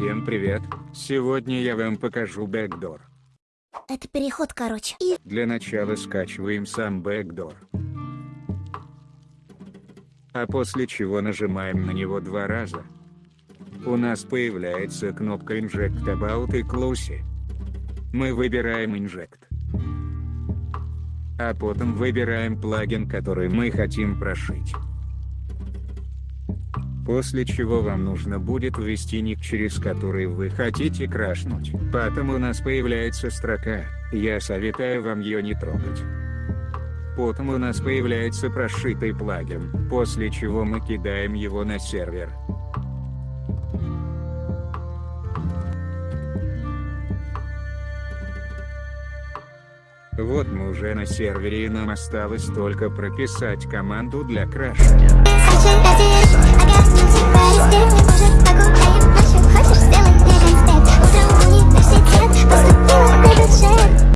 Всем привет! Сегодня я вам покажу бэкдор. Это переход, короче. И Для начала скачиваем сам бэкдор. А после чего нажимаем на него два раза. У нас появляется кнопка Inject About и Close. Мы выбираем Inject. А потом выбираем плагин, который мы хотим прошить. После чего вам нужно будет ввести ник, через который вы хотите крашнуть. Потом у нас появляется строка «Я советую вам ее не трогать». Потом у нас появляется прошитый плагин, после чего мы кидаем его на сервер. Вот мы уже на сервере и нам осталось только прописать команду для краша.